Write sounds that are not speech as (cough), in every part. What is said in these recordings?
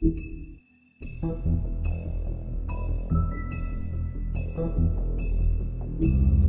Thank you.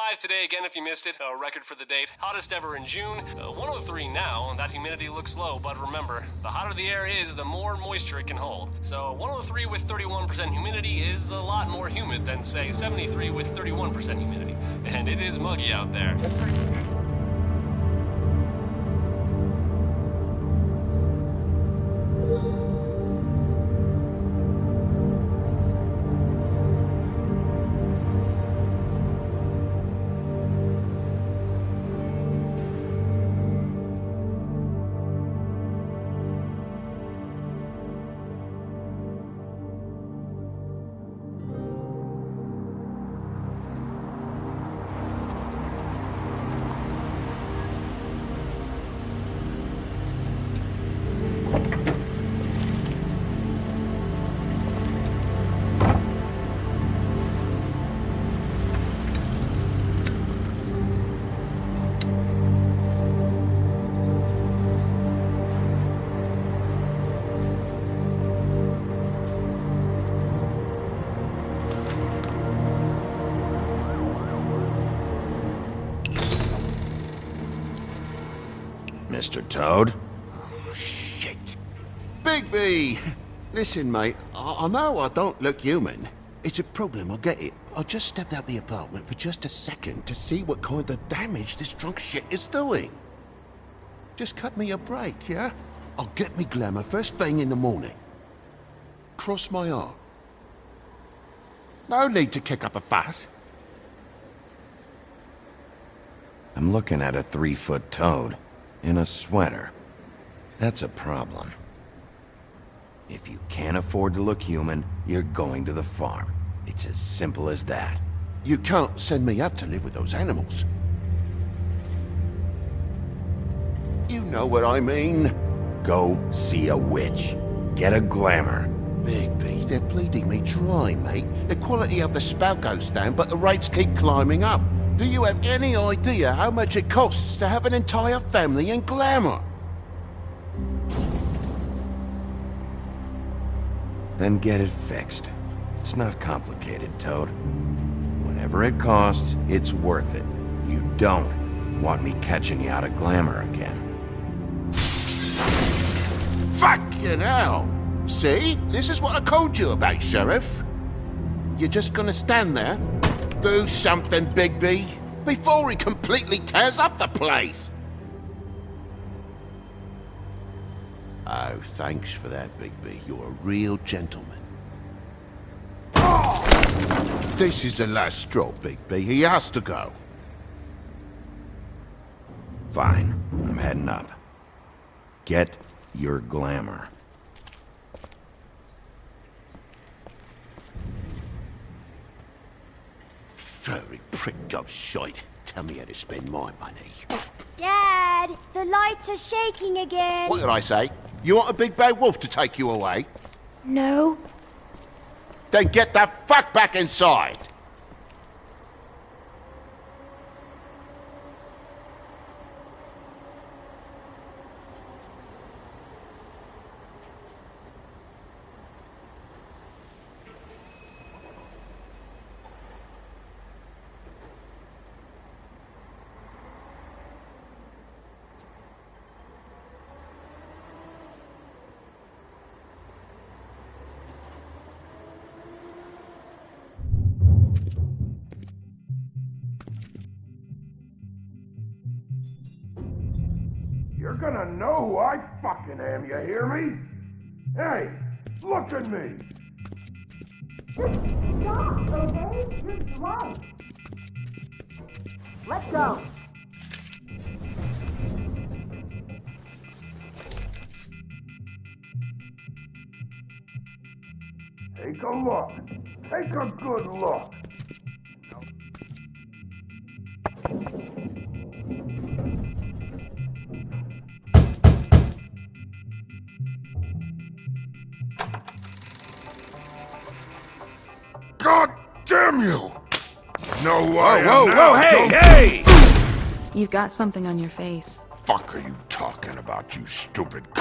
105 today again if you missed it. A record for the date. Hottest ever in June. Uh, 103 now. That humidity looks low, but remember, the hotter the air is, the more moisture it can hold. So 103 with 31% humidity is a lot more humid than, say, 73 with 31% humidity. And it is muggy out there. Mr. Toad? Oh, shit. Bigby! Listen, mate, I, I know I don't look human. It's a problem, I get it. I just stepped out the apartment for just a second to see what kind of damage this drunk shit is doing. Just cut me a break, yeah? I'll get me glamour first thing in the morning. Cross my heart. No need to kick up a fuss. I'm looking at a three-foot toad in a sweater. That's a problem. If you can't afford to look human, you're going to the farm. It's as simple as that. You can't send me up to live with those animals. You know what I mean. Go see a witch. Get a glamour. Bigby, they're bleeding me dry, mate. The quality of the spout goes down, but the rates keep climbing up. Do you have any idea how much it costs to have an entire family in glamour? Then get it fixed. It's not complicated, Toad. Whatever it costs, it's worth it. You don't want me catching you out of glamour again. Fucking hell! See? This is what I told you about, Sheriff. You're just gonna stand there do something, Bigby, before he completely tears up the place. Oh, thanks for that, Bigby. You're a real gentleman. This is the last straw, Bigby. He has to go. Fine, I'm heading up. Get your glamour. Furry prick goes shite. Tell me how to spend my money. Dad, the lights are shaking again. What did I say? You want a big bad wolf to take you away? No. Then get the fuck back inside! Gonna know who I fucking am, you hear me? Hey, look at me! Stop, okay? You're drunk. Let's go. Take a look. Take a good look. Damn you! No way! Whoa, whoa, hey, hey! You've got something on your face. fuck are you talking about, you stupid? (coughs)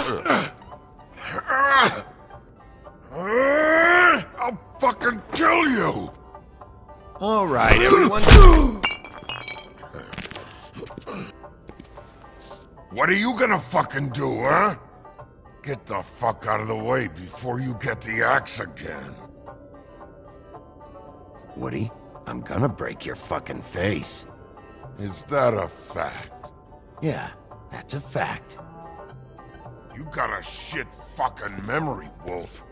I'll fucking kill you! All right, everyone. (coughs) What are you gonna fucking do, huh? Get the fuck out of the way before you get the axe again. Woody, I'm gonna break your fucking face. Is that a fact? Yeah, that's a fact. You got a shit fucking memory, Wolf.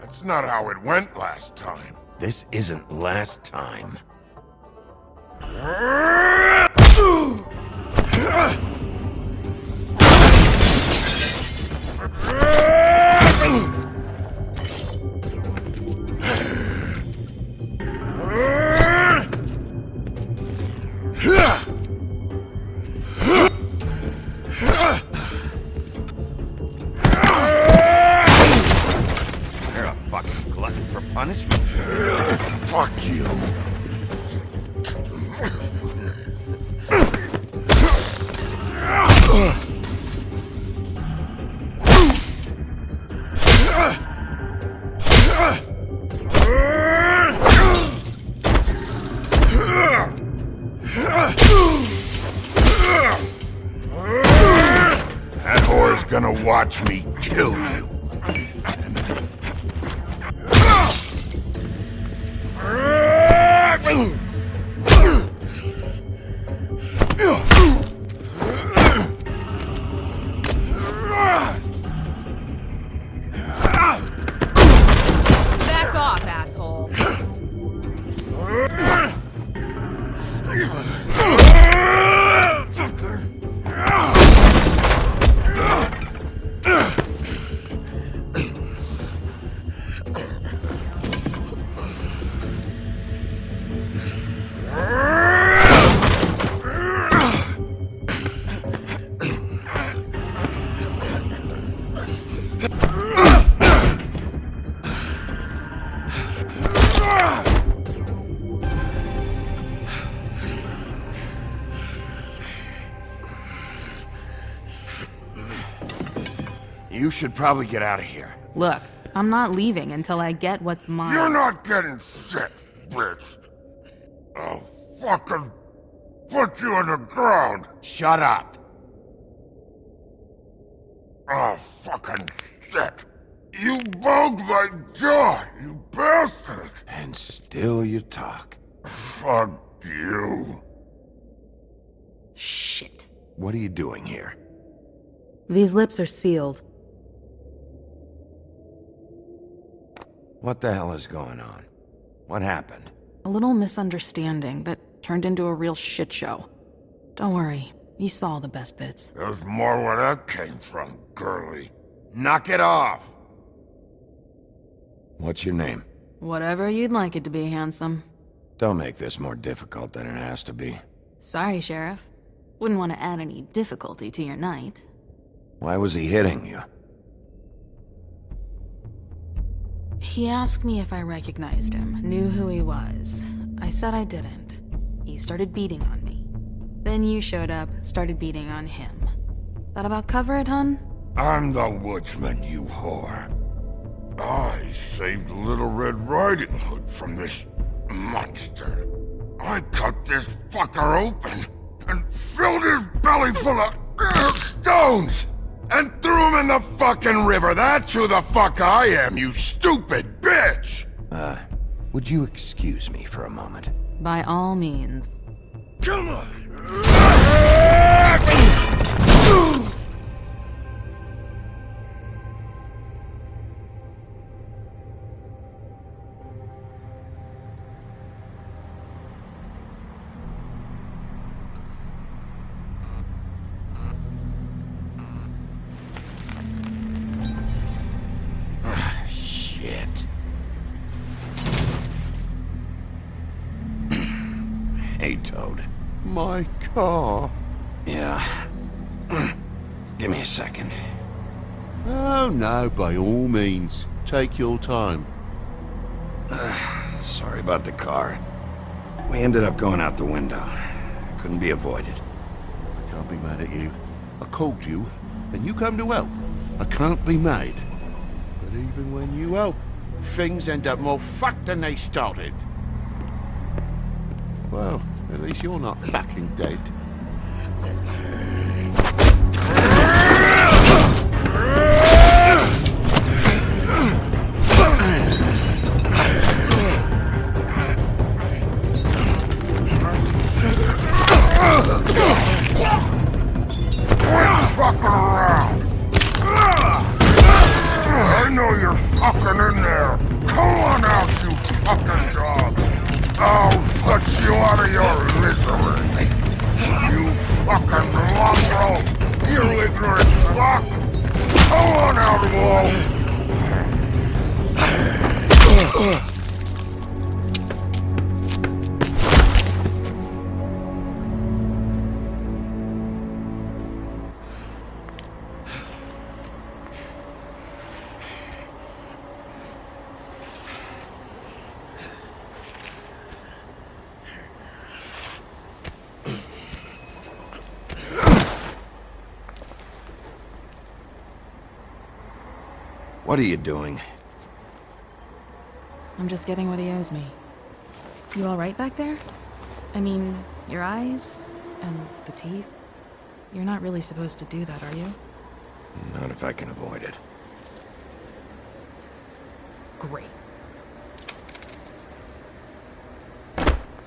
That's not how it went last time. This isn't last time. (laughs) gonna watch me kill you. Should probably get out of here. Look, I'm not leaving until I get what's mine. You're not getting shit, bitch. I'll fucking put you on the ground. Shut up. Oh, fucking shit. You bugged my jaw, you bastard. And still you talk. Fuck you. Shit. What are you doing here? These lips are sealed. What the hell is going on? What happened? A little misunderstanding that turned into a real shit show. Don't worry, You saw the best bits. There's more where that came from, girly. Knock it off! What's your name? Whatever you'd like it to be, handsome. Don't make this more difficult than it has to be. Sorry, Sheriff. Wouldn't want to add any difficulty to your night. Why was he hitting you? He asked me if I recognized him, knew who he was. I said I didn't. He started beating on me. Then you showed up, started beating on him. Thought about cover it, hun? I'm the woodsman, you whore. I saved Little Red Riding Hood from this monster. I cut this fucker open and filled his belly full of uh, stones and threw him in the fucking river. That's who the fuck I am, you stupid bitch! Uh, would you excuse me for a moment? By all means. Come on! Hey, Toad. My car. Yeah. (clears throat) Give me a second. Oh no, by all means. Take your time. (sighs) Sorry about the car. We ended up going out the window. Couldn't be avoided. I can't be mad at you. I called you, and you come to help. I can't be mad. But even when you help, things end up more fucked than they started. Well, at least you're not fucking dead. (laughs) What are you doing? I'm just getting what he owes me. You alright back there? I mean, your eyes and the teeth? You're not really supposed to do that, are you? Not if I can avoid it. Great.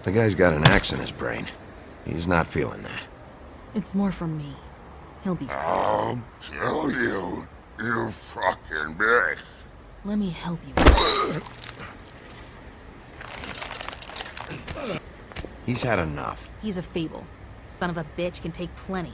The guy's got an axe in his brain. He's not feeling that. It's more from me. He'll be fine. I'll kill you, you fucking bitch! Let me help you. He's had enough. He's a fable. Son of a bitch can take plenty.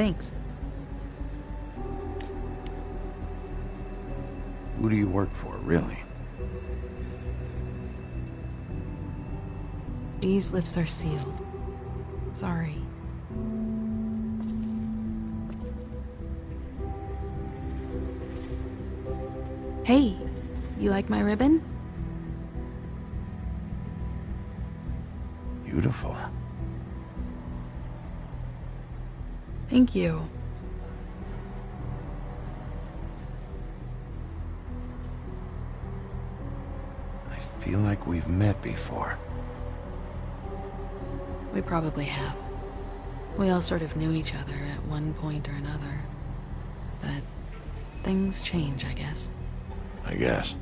Thanks. Who do you work for, really? These lips are sealed. Sorry. Hey, you like my ribbon? Beautiful. Thank you. I feel like we've met before. We probably have. We all sort of knew each other at one point or another. But things change, I guess. I guess.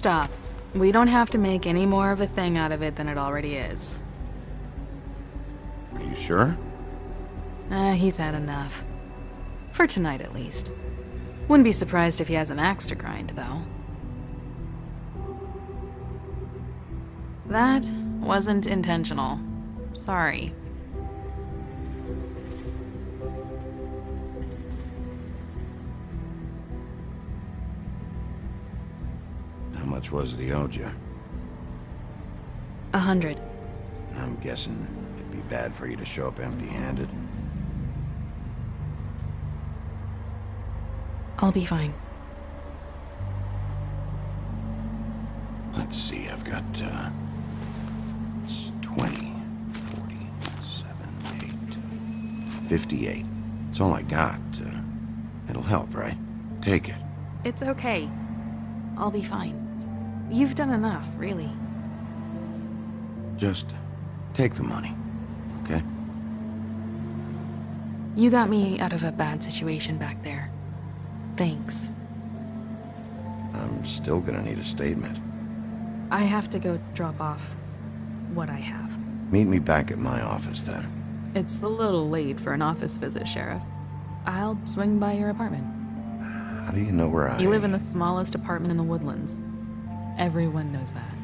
Stop. We don't have to make any more of a thing out of it than it already is. Are you sure? Ah, he's had enough. For tonight, at least. Wouldn't be surprised if he has an axe to grind, though. That wasn't intentional. Sorry. Much was it he owed you? A hundred. I'm guessing it'd be bad for you to show up empty-handed. I'll be fine. Let's see, I've got, uh... It's 20, 40, 7, 8, 58. It's all I got. Uh, it'll help, right? Take it. It's okay. I'll be fine. You've done enough, really. Just take the money, okay? You got me out of a bad situation back there. Thanks. I'm still gonna need a statement. I have to go drop off what I have. Meet me back at my office then. It's a little late for an office visit, Sheriff. I'll swing by your apartment. How do you know where I... You live in the smallest apartment in the woodlands. Everyone knows that.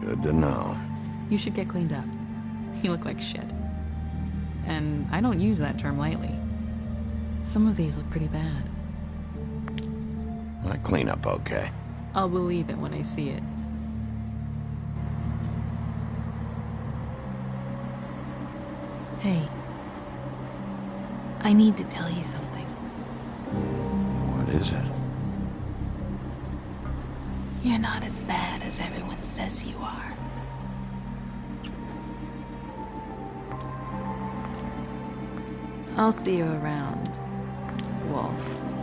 Good to know. You should get cleaned up. (laughs) You look like shit. And I don't use that term lightly. Some of these look pretty bad. I clean up okay. I'll believe it when I see it. Hey. I need to tell you something. What is it? You're not as bad as everyone says you are. I'll see you around, Wolf.